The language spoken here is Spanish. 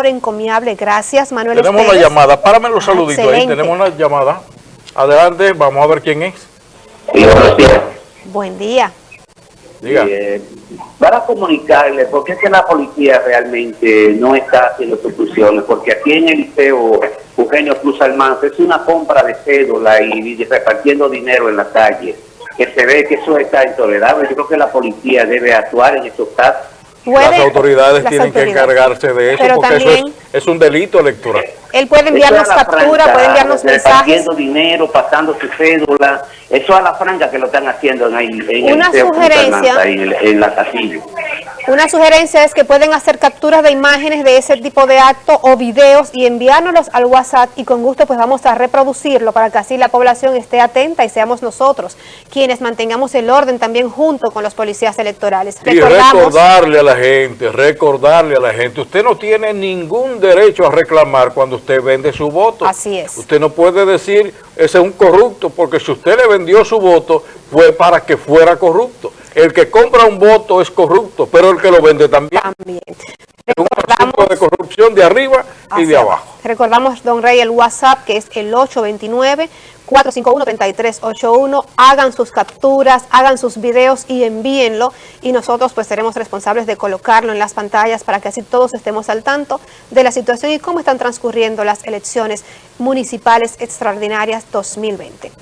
labor encomiable. Gracias, Manuel Tenemos una llamada. Párame los ah, saluditos ahí. Tenemos una llamada. Adelante, vamos a ver quién es. Sí, buenos días. Buen día. Diga. Eh, para comunicarle, porque es que la policía realmente no está haciendo sus funciones, porque aquí en el liceo Eugenio Cruz Almanza es una compra de cédula y, y repartiendo dinero en la calle, que se ve que eso está intolerable. Yo creo que la policía debe actuar en estos casos. Puede- las autoridades las tienen que autoridades. encargarse de eso Pero porque eso también- es, es un delito electoral. Él puede enviarnos Eso captura, puede enviarnos mensajes. Dinero, pasando su cédula. Eso a la franca que lo están haciendo en, ahí, en Una el sugerencia. En, en la casilla. Una sugerencia es que pueden hacer capturas de imágenes de ese tipo de acto o videos y enviárnoslos al WhatsApp y con gusto pues vamos a reproducirlo para que así la población esté atenta y seamos nosotros quienes mantengamos el orden también junto con los policías electorales. Y recordarle a la gente, recordarle a la gente, usted no tiene ningún derecho a reclamar cuando usted vende su voto. Así es. Usted no puede decir, ese es un corrupto, porque si usted le vendió su voto, fue para que fuera corrupto. El que compra un voto es corrupto, pero el que lo vende también. también. Es un asunto de corrupción de arriba y de abajo. Recordamos, don Rey, el WhatsApp que es el 829-451-3381. Hagan sus capturas, hagan sus videos y envíenlo. Y nosotros pues seremos responsables de colocarlo en las pantallas para que así todos estemos al tanto de la situación y cómo están transcurriendo las elecciones municipales extraordinarias 2020.